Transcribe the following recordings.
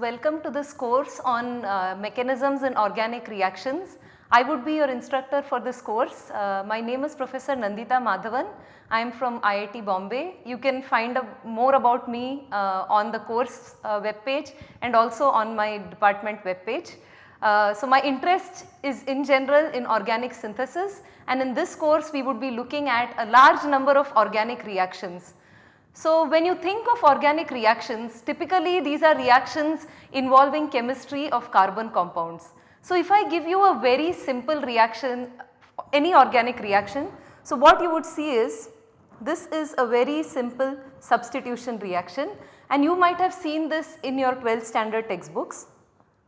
Welcome to this course on uh, mechanisms in organic reactions. I would be your instructor for this course. Uh, my name is Professor Nandita Madhavan. I am from IIT Bombay. You can find more about me uh, on the course uh, web page and also on my department web page. Uh, so, my interest is in general in organic synthesis and in this course we would be looking at a large number of organic reactions. So, when you think of organic reactions typically these are reactions involving chemistry of carbon compounds. So, if I give you a very simple reaction any organic reaction, so what you would see is this is a very simple substitution reaction and you might have seen this in your 12th standard textbooks.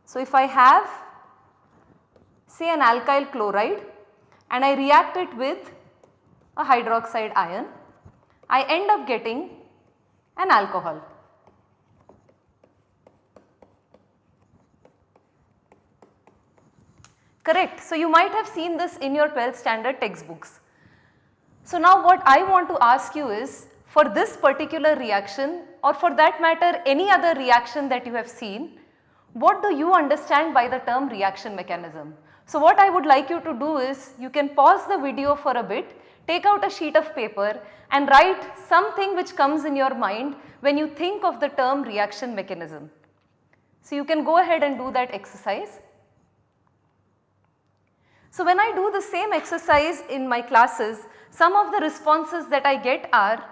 So, if I have say an alkyl chloride and I react it with a hydroxide ion, I end up getting an alcohol. Correct. So, you might have seen this in your 12th standard textbooks. So, now what I want to ask you is for this particular reaction or for that matter any other reaction that you have seen, what do you understand by the term reaction mechanism? So, what I would like you to do is you can pause the video for a bit take out a sheet of paper and write something which comes in your mind when you think of the term reaction mechanism. So, you can go ahead and do that exercise. So, when I do the same exercise in my classes, some of the responses that I get are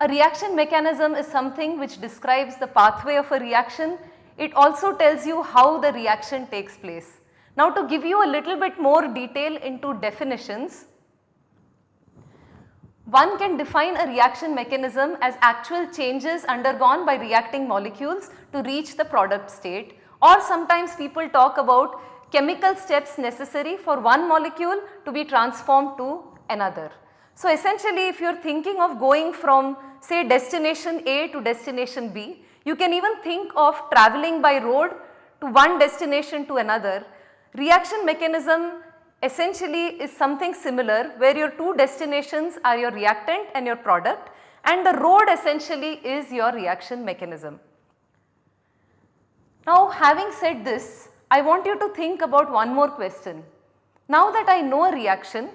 a reaction mechanism is something which describes the pathway of a reaction. It also tells you how the reaction takes place. Now to give you a little bit more detail into definitions, one can define a reaction mechanism as actual changes undergone by reacting molecules to reach the product state or sometimes people talk about chemical steps necessary for one molecule to be transformed to another. So, essentially if you are thinking of going from say destination A to destination B, you can even think of travelling by road to one destination to another. Reaction mechanism essentially is something similar where your two destinations are your reactant and your product and the road essentially is your reaction mechanism. Now having said this, I want you to think about one more question. Now that I know a reaction,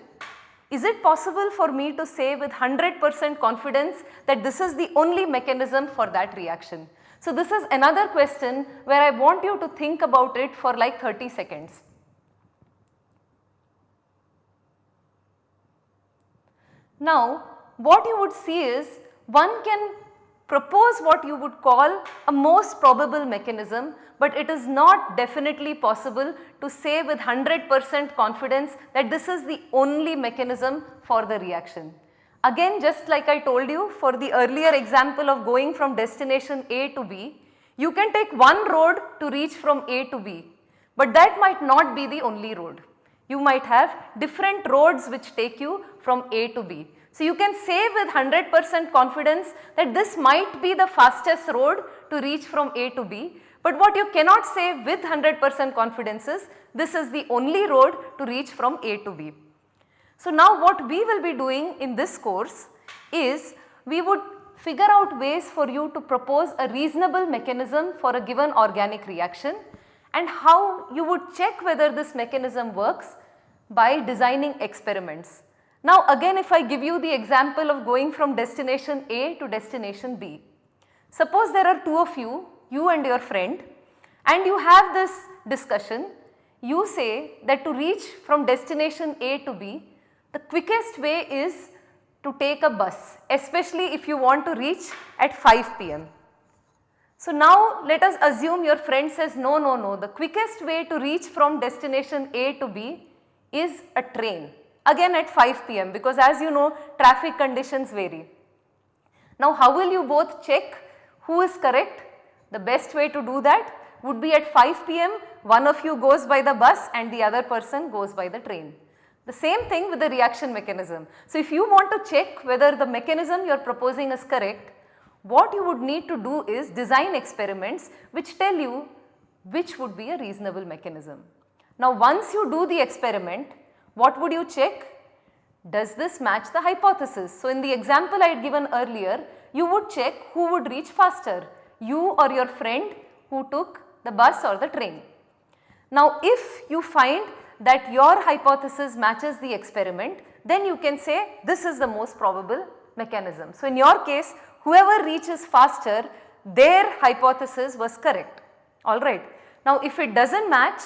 is it possible for me to say with 100% confidence that this is the only mechanism for that reaction? So this is another question where I want you to think about it for like 30 seconds. Now what you would see is one can propose what you would call a most probable mechanism, but it is not definitely possible to say with 100% confidence that this is the only mechanism for the reaction. Again just like I told you for the earlier example of going from destination A to B, you can take one road to reach from A to B, but that might not be the only road. You might have different roads which take you from A to B. So, you can say with 100% confidence that this might be the fastest road to reach from A to B, but what you cannot say with 100% confidence is this is the only road to reach from A to B. So, now what we will be doing in this course is we would figure out ways for you to propose a reasonable mechanism for a given organic reaction and how you would check whether this mechanism works by designing experiments. Now again if I give you the example of going from destination A to destination B. Suppose there are two of you, you and your friend and you have this discussion. You say that to reach from destination A to B, the quickest way is to take a bus especially if you want to reach at 5 pm. So now let us assume your friend says no no no the quickest way to reach from destination A to B is a train again at 5 pm because as you know traffic conditions vary. Now how will you both check who is correct? The best way to do that would be at 5 pm one of you goes by the bus and the other person goes by the train. The same thing with the reaction mechanism. So if you want to check whether the mechanism you are proposing is correct, what you would need to do is design experiments which tell you which would be a reasonable mechanism. Now once you do the experiment, what would you check? Does this match the hypothesis? So in the example I had given earlier, you would check who would reach faster, you or your friend who took the bus or the train. Now if you find that your hypothesis matches the experiment then you can say this is the most probable mechanism. So in your case whoever reaches faster their hypothesis was correct alright. Now if it does not match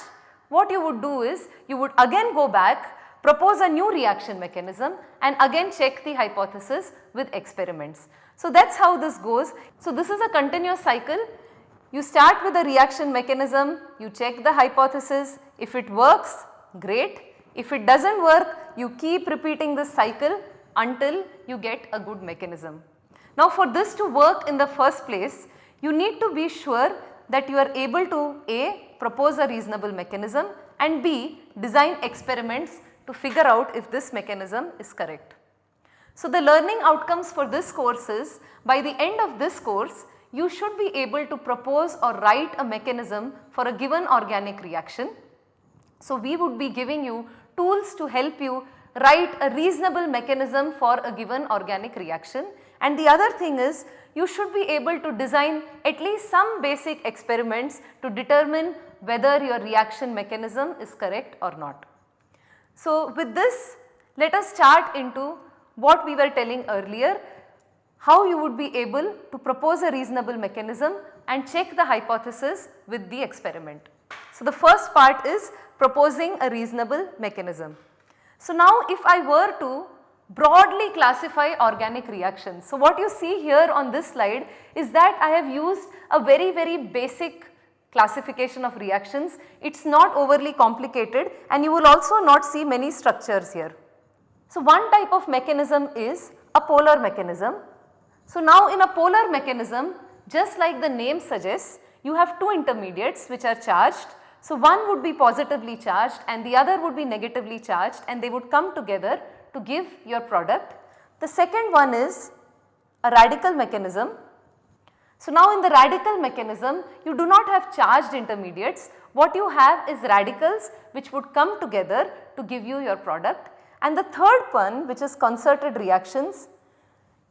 what you would do is you would again go back propose a new reaction mechanism and again check the hypothesis with experiments. So that is how this goes. So this is a continuous cycle you start with a reaction mechanism, you check the hypothesis, if it works great, if it does not work you keep repeating this cycle until you get a good mechanism. Now for this to work in the first place you need to be sure that you are able to A propose a reasonable mechanism and B design experiments to figure out if this mechanism is correct. So the learning outcomes for this course is by the end of this course you should be able to propose or write a mechanism for a given organic reaction. So we would be giving you tools to help you write a reasonable mechanism for a given organic reaction and the other thing is you should be able to design at least some basic experiments to determine whether your reaction mechanism is correct or not. So with this let us start into what we were telling earlier how you would be able to propose a reasonable mechanism and check the hypothesis with the experiment. So the first part is proposing a reasonable mechanism. So now if I were to broadly classify organic reactions. So what you see here on this slide is that I have used a very very basic classification of reactions. It is not overly complicated and you will also not see many structures here. So one type of mechanism is a polar mechanism so now in a polar mechanism just like the name suggests you have two intermediates which are charged. So one would be positively charged and the other would be negatively charged and they would come together to give your product. The second one is a radical mechanism. So now in the radical mechanism you do not have charged intermediates what you have is radicals which would come together to give you your product and the third one which is concerted reactions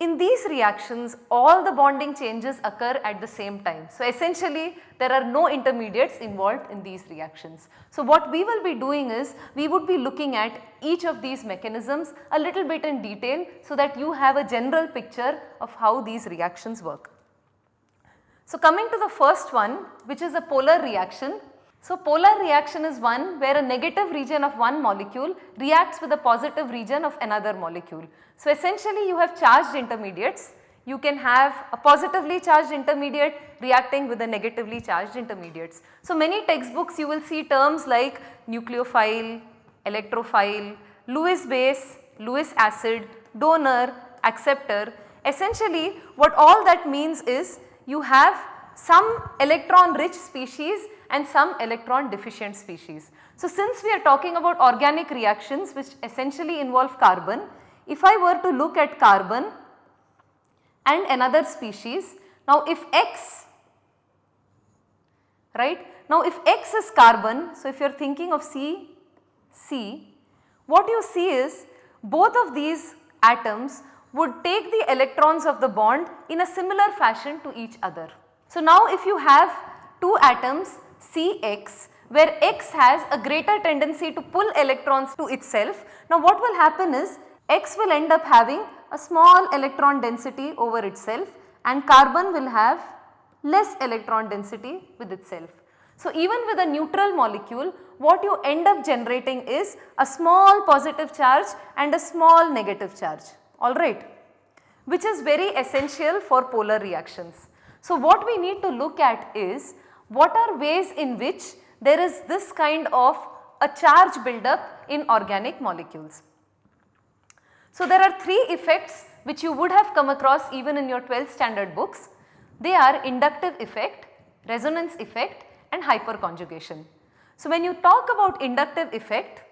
in these reactions all the bonding changes occur at the same time. So essentially there are no intermediates involved in these reactions. So what we will be doing is we would be looking at each of these mechanisms a little bit in detail so that you have a general picture of how these reactions work. So coming to the first one which is a polar reaction so polar reaction is one where a negative region of one molecule reacts with a positive region of another molecule. So essentially you have charged intermediates, you can have a positively charged intermediate reacting with a negatively charged intermediates. So many textbooks you will see terms like nucleophile, electrophile, Lewis base, Lewis acid, donor, acceptor. Essentially what all that means is you have some electron rich species and some electron deficient species. So since we are talking about organic reactions which essentially involve carbon, if I were to look at carbon and another species, now if X, right, now if X is carbon, so if you are thinking of C, C, what you see is both of these atoms would take the electrons of the bond in a similar fashion to each other. So now if you have two atoms Cx where X has a greater tendency to pull electrons to itself. Now what will happen is X will end up having a small electron density over itself and carbon will have less electron density with itself. So even with a neutral molecule what you end up generating is a small positive charge and a small negative charge alright which is very essential for polar reactions. So what we need to look at is what are ways in which there is this kind of a charge buildup in organic molecules. So there are three effects which you would have come across even in your 12th standard books. They are inductive effect, resonance effect and hyperconjugation. So when you talk about inductive effect,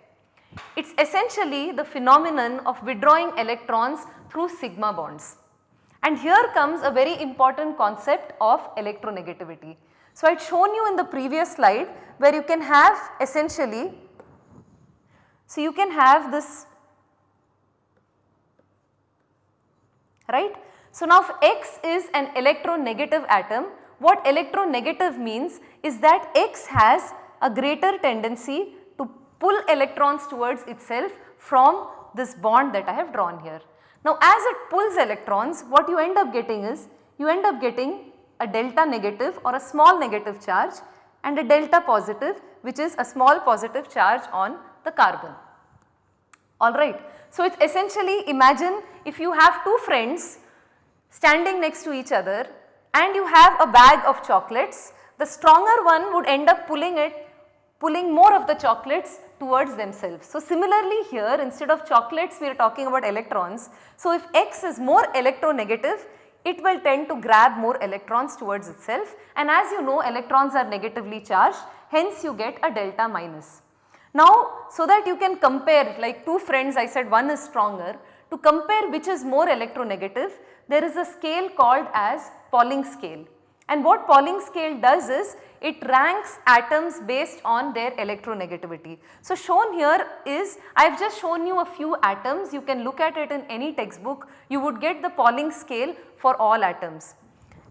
it is essentially the phenomenon of withdrawing electrons through sigma bonds. And here comes a very important concept of electronegativity. So, I had shown you in the previous slide where you can have essentially, so you can have this right. So, now if X is an electronegative atom what electronegative means is that X has a greater tendency to pull electrons towards itself from this bond that I have drawn here. Now as it pulls electrons what you end up getting is you end up getting a delta negative or a small negative charge and a delta positive which is a small positive charge on the carbon. Alright. So it is essentially imagine if you have two friends standing next to each other and you have a bag of chocolates, the stronger one would end up pulling it, pulling more of the chocolates towards themselves. So similarly here instead of chocolates we are talking about electrons. So if X is more electronegative it will tend to grab more electrons towards itself and as you know electrons are negatively charged hence you get a delta minus. Now so that you can compare like two friends I said one is stronger to compare which is more electronegative there is a scale called as Pauling scale. And what Pauling scale does is it ranks atoms based on their electronegativity. So shown here is I have just shown you a few atoms you can look at it in any textbook you would get the Pauling scale for all atoms.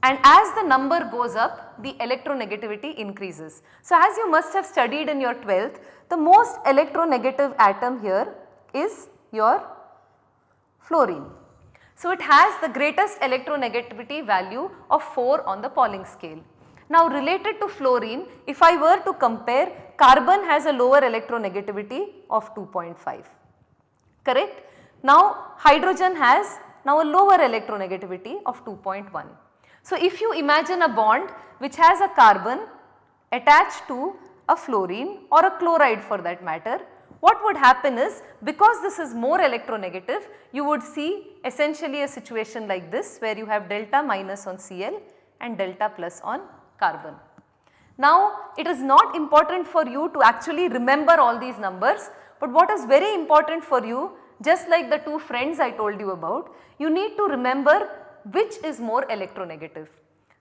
And as the number goes up the electronegativity increases. So as you must have studied in your 12th the most electronegative atom here is your fluorine. So it has the greatest electronegativity value of 4 on the Pauling scale. Now related to fluorine if I were to compare carbon has a lower electronegativity of 2.5 correct. Now hydrogen has now a lower electronegativity of 2.1. So if you imagine a bond which has a carbon attached to a fluorine or a chloride for that matter what would happen is because this is more electronegative you would see essentially a situation like this where you have delta minus on Cl and delta plus on carbon. Now it is not important for you to actually remember all these numbers but what is very important for you just like the two friends I told you about you need to remember which is more electronegative.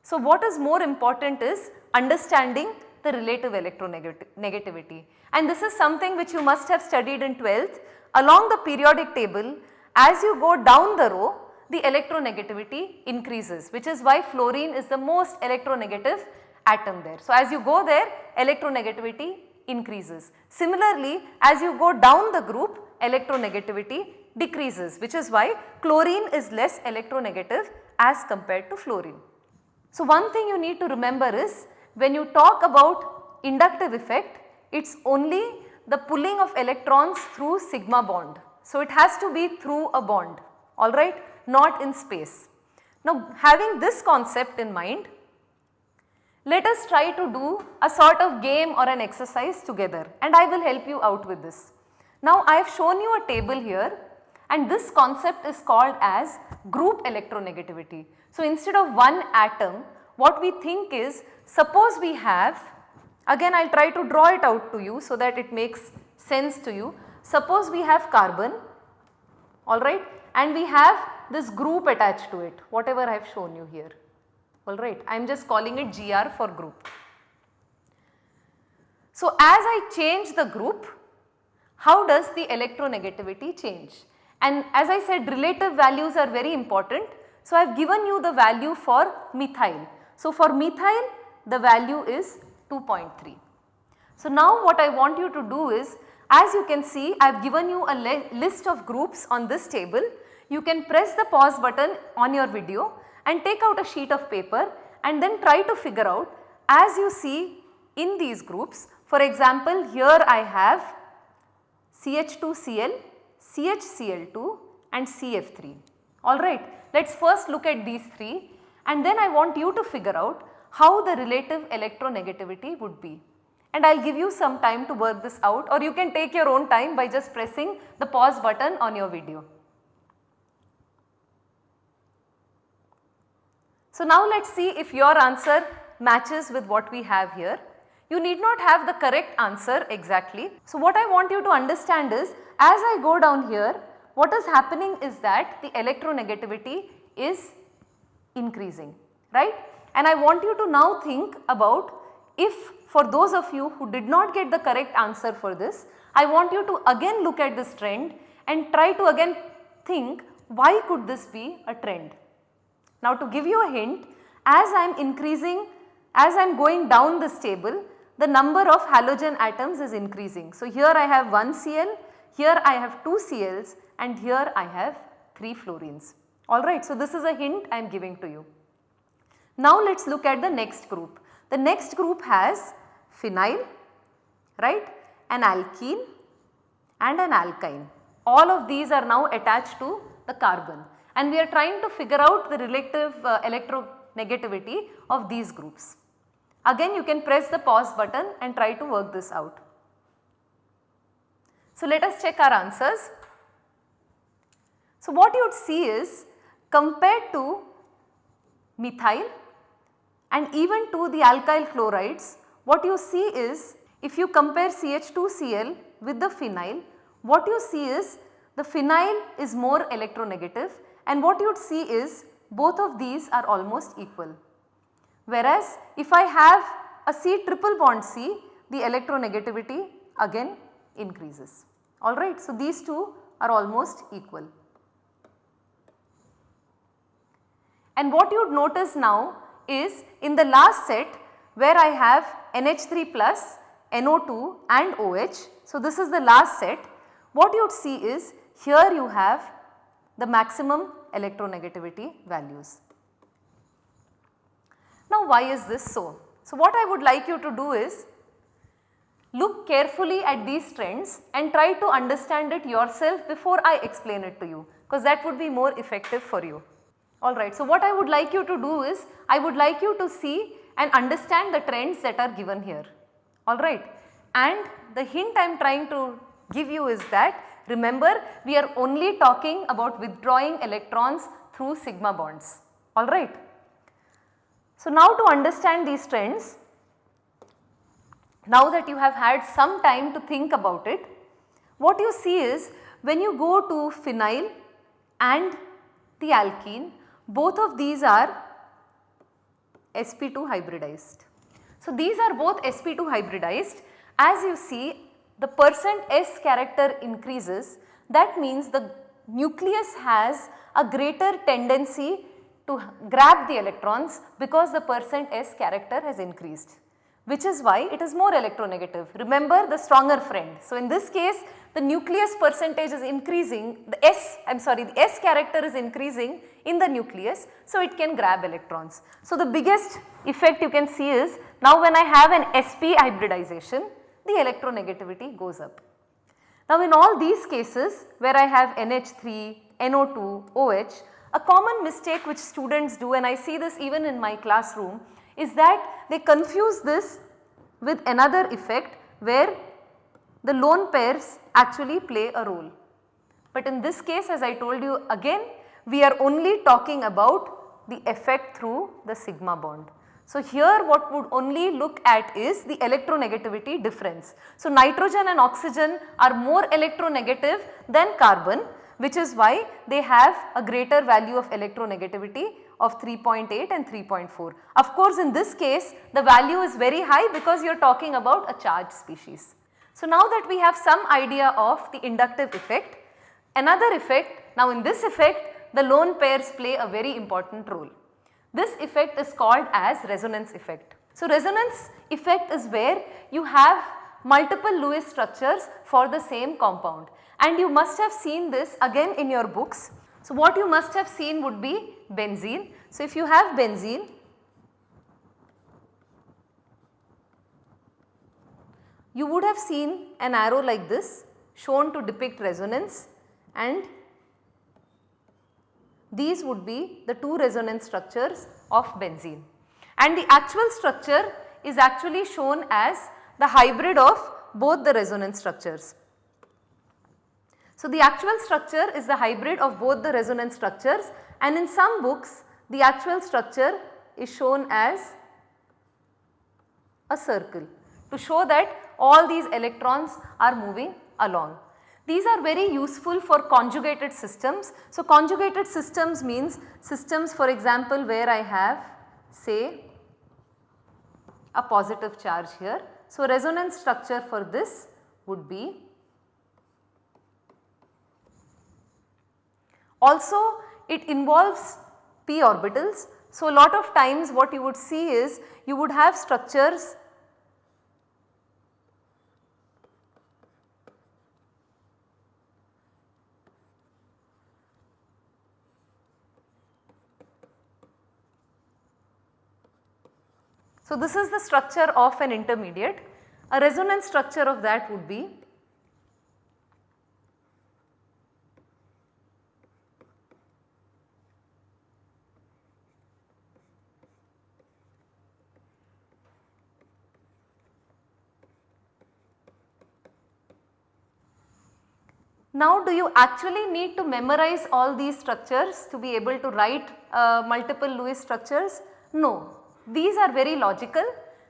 So what is more important is understanding the relative electronegativity and this is something which you must have studied in 12th along the periodic table as you go down the row the electronegativity increases which is why fluorine is the most electronegative atom there. So, as you go there electronegativity increases. Similarly, as you go down the group electronegativity decreases which is why chlorine is less electronegative as compared to fluorine. So, one thing you need to remember is when you talk about inductive effect it is only the pulling of electrons through sigma bond. So, it has to be through a bond alright not in space. Now having this concept in mind let us try to do a sort of game or an exercise together and I will help you out with this. Now I have shown you a table here and this concept is called as group electronegativity. So instead of one atom what we think is suppose we have Again I will try to draw it out to you so that it makes sense to you. Suppose we have carbon alright and we have this group attached to it whatever I have shown you here alright. I am just calling it GR for group. So as I change the group how does the electronegativity change? And as I said relative values are very important. So I have given you the value for methyl. So for methyl the value is 2.3. So now what I want you to do is as you can see I have given you a list of groups on this table. You can press the pause button on your video and take out a sheet of paper and then try to figure out as you see in these groups. For example, here I have CH2Cl, CHCl2 and CF3 alright. Let us first look at these 3 and then I want you to figure out how the relative electronegativity would be. And I will give you some time to work this out or you can take your own time by just pressing the pause button on your video. So now let us see if your answer matches with what we have here. You need not have the correct answer exactly. So what I want you to understand is as I go down here what is happening is that the electronegativity is increasing right and I want you to now think about if for those of you who did not get the correct answer for this, I want you to again look at this trend and try to again think why could this be a trend. Now to give you a hint as I am increasing as I am going down this table the number of halogen atoms is increasing. So, here I have 1 Cl, here I have 2 Cls and here I have 3 fluorines. Alright, so this is a hint I am giving to you. Now let us look at the next group. The next group has phenyl, right, an alkene and an alkyne. All of these are now attached to the carbon and we are trying to figure out the relative uh, electronegativity of these groups. Again you can press the pause button and try to work this out. So let us check our answers. So what you would see is compared to methyl and even to the alkyl chlorides what you see is if you compare CH2Cl with the phenyl what you see is the phenyl is more electronegative and what you would see is both of these are almost equal. Whereas if I have a C triple bond C the electronegativity again increases alright. So these two are almost equal. And what you would notice now is in the last set where I have NH3 plus, NO2 and OH. So this is the last set. What you would see is here you have the maximum electronegativity values. Now why is this so? So what I would like you to do is look carefully at these trends and try to understand it yourself before I explain it to you because that would be more effective for you. Alright, so what I would like you to do is I would like you to see and understand the trends that are given here. Alright, and the hint I am trying to give you is that remember we are only talking about withdrawing electrons through sigma bonds. Alright. So now to understand these trends, now that you have had some time to think about it, what you see is when you go to phenyl and the alkene, both of these are sp2 hybridized. So these are both sp2 hybridized. As you see the percent S character increases that means the nucleus has a greater tendency to grab the electrons because the percent S character has increased which is why it is more electronegative. Remember the stronger friend. So, in this case the nucleus percentage is increasing the S I am sorry the S character is increasing in the nucleus so it can grab electrons. So, the biggest effect you can see is now when I have an sp hybridization the electronegativity goes up. Now, in all these cases where I have NH3, NO2, OH a common mistake which students do and I see this even in my classroom is that they confuse this with another effect where the lone pairs actually play a role. But in this case as I told you again we are only talking about the effect through the sigma bond. So here what would only look at is the electronegativity difference. So nitrogen and oxygen are more electronegative than carbon which is why they have a greater value of electronegativity of 3.8 and 3.4. Of course, in this case the value is very high because you are talking about a charged species. So, now that we have some idea of the inductive effect, another effect now in this effect the lone pairs play a very important role. This effect is called as resonance effect. So, resonance effect is where you have multiple Lewis structures for the same compound and you must have seen this again in your books. So, what you must have seen would be benzene. So, if you have benzene you would have seen an arrow like this shown to depict resonance and these would be the two resonance structures of benzene and the actual structure is actually shown as the hybrid of both the resonance structures. So, the actual structure is the hybrid of both the resonance structures and in some books the actual structure is shown as a circle to show that all these electrons are moving along. These are very useful for conjugated systems. So, conjugated systems means systems for example where I have say a positive charge here. So, resonance structure for this would be Also it involves p orbitals. So, a lot of times what you would see is you would have structures So, this is the structure of an intermediate. A resonance structure of that would be Now do you actually need to memorize all these structures to be able to write uh, multiple Lewis structures? No, these are very logical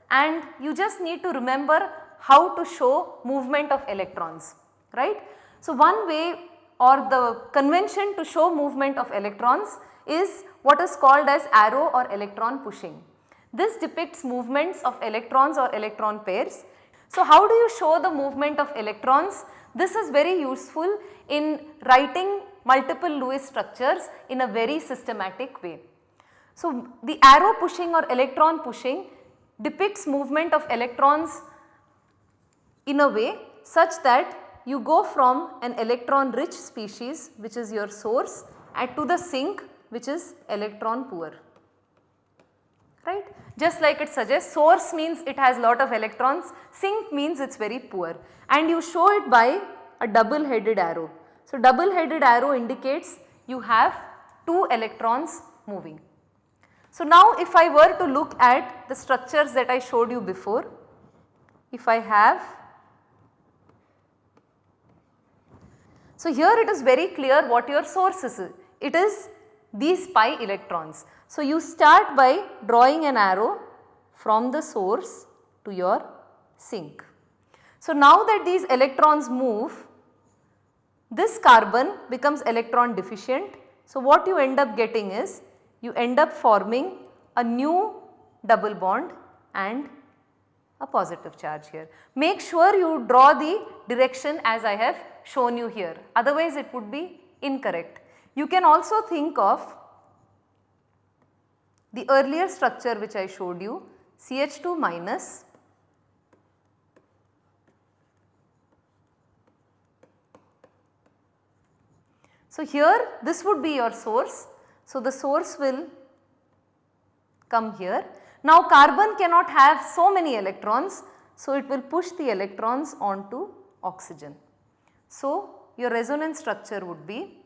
and you just need to remember how to show movement of electrons, right. So, one way or the convention to show movement of electrons is what is called as arrow or electron pushing. This depicts movements of electrons or electron pairs. So, how do you show the movement of electrons? This is very useful in writing multiple Lewis structures in a very systematic way. So, the arrow pushing or electron pushing depicts movement of electrons in a way such that you go from an electron rich species which is your source and to the sink which is electron poor right. Just like it suggests source means it has lot of electrons, sink means it is very poor and you show it by a double headed arrow. So, double headed arrow indicates you have 2 electrons moving. So, now if I were to look at the structures that I showed you before, if I have So, here it is very clear what your source is. It is these pi electrons. So, you start by drawing an arrow from the source to your sink. So, now that these electrons move, this carbon becomes electron deficient. So, what you end up getting is you end up forming a new double bond and a positive charge here. Make sure you draw the direction as I have shown you here otherwise it would be incorrect. You can also think of the earlier structure which I showed you CH2 minus So, here this would be your source. So, the source will come here. Now, carbon cannot have so many electrons. So, it will push the electrons onto oxygen. So, your resonance structure would be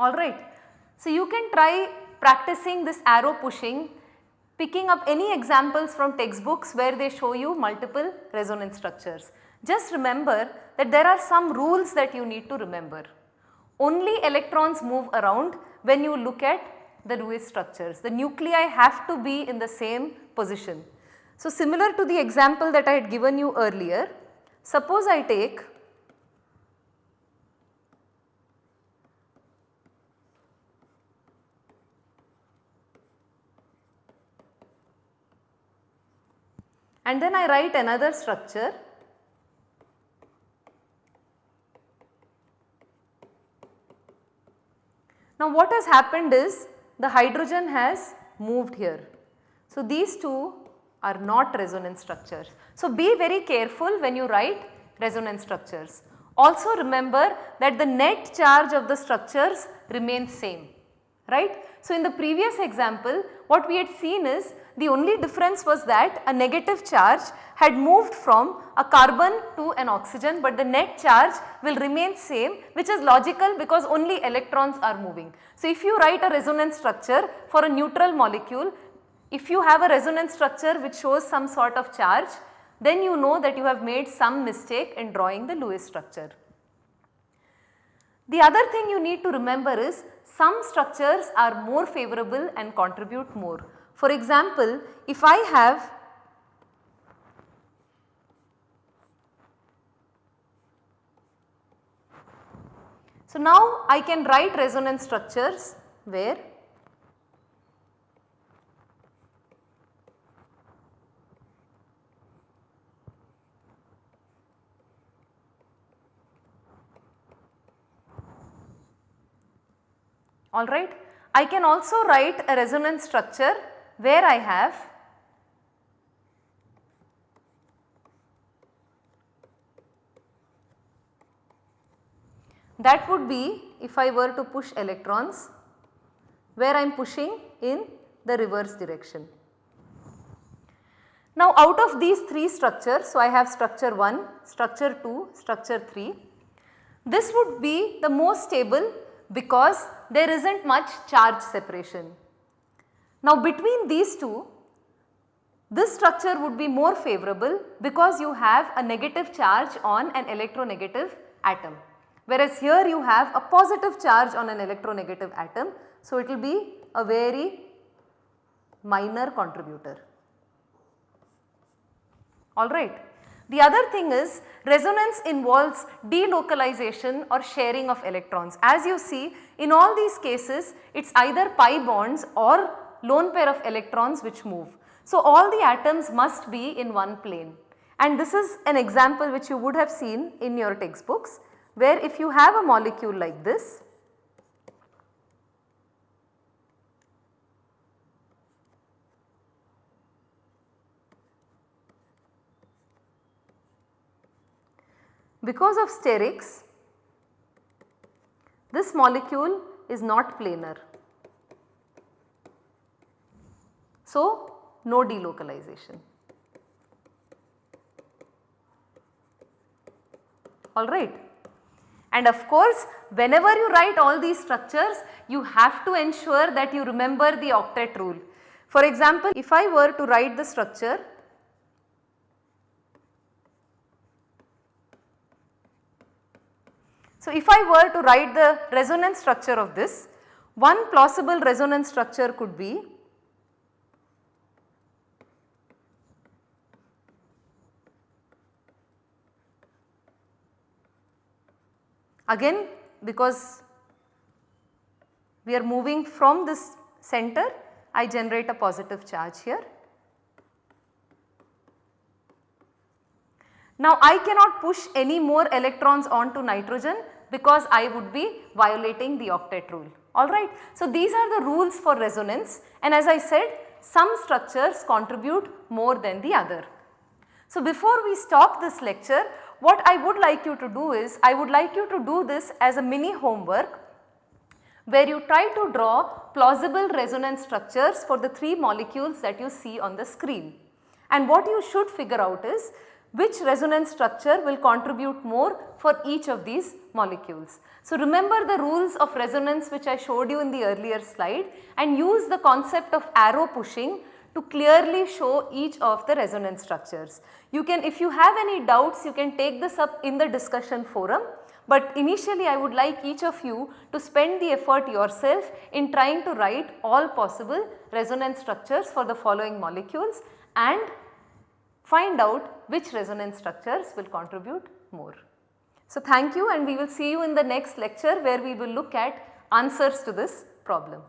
alright. So, you can try practicing this arrow pushing picking up any examples from textbooks where they show you multiple resonance structures. Just remember that there are some rules that you need to remember. Only electrons move around when you look at the Lewis structures. The nuclei have to be in the same position. So, similar to the example that I had given you earlier, suppose I take and then I write another structure Now what has happened is the hydrogen has moved here. So these two are not resonance structures. So be very careful when you write resonance structures. Also remember that the net charge of the structures remains same, right. So in the previous example what we had seen is the only difference was that a negative charge had moved from a carbon to an oxygen but the net charge will remain same which is logical because only electrons are moving. So, if you write a resonance structure for a neutral molecule, if you have a resonance structure which shows some sort of charge then you know that you have made some mistake in drawing the Lewis structure. The other thing you need to remember is some structures are more favorable and contribute more. For example, if I have So now I can write resonance structures where alright. I can also write a resonance structure where I have that would be if I were to push electrons where I am pushing in the reverse direction. Now out of these 3 structures, so I have structure 1, structure 2, structure 3, this would be the most stable because there is not much charge separation. Now between these two, this structure would be more favorable because you have a negative charge on an electronegative atom whereas here you have a positive charge on an electronegative atom. So it will be a very minor contributor alright. The other thing is resonance involves delocalization or sharing of electrons. As you see in all these cases it is either pi bonds or lone pair of electrons which move. So all the atoms must be in one plane and this is an example which you would have seen in your textbooks where if you have a molecule like this Because of sterics, this molecule is not planar. So, no delocalization. Alright. And of course, whenever you write all these structures, you have to ensure that you remember the octet rule. For example, if I were to write the structure So, if I were to write the resonance structure of this, one plausible resonance structure could be again because we are moving from this center I generate a positive charge here Now I cannot push any more electrons onto nitrogen because I would be violating the octet rule alright. So these are the rules for resonance and as I said some structures contribute more than the other. So before we stop this lecture what I would like you to do is I would like you to do this as a mini homework where you try to draw plausible resonance structures for the 3 molecules that you see on the screen. And what you should figure out is which resonance structure will contribute more for each of these molecules. So remember the rules of resonance which I showed you in the earlier slide and use the concept of arrow pushing to clearly show each of the resonance structures. You can if you have any doubts you can take this up in the discussion forum but initially I would like each of you to spend the effort yourself in trying to write all possible resonance structures for the following molecules and find out which resonance structures will contribute more. So thank you and we will see you in the next lecture where we will look at answers to this problem.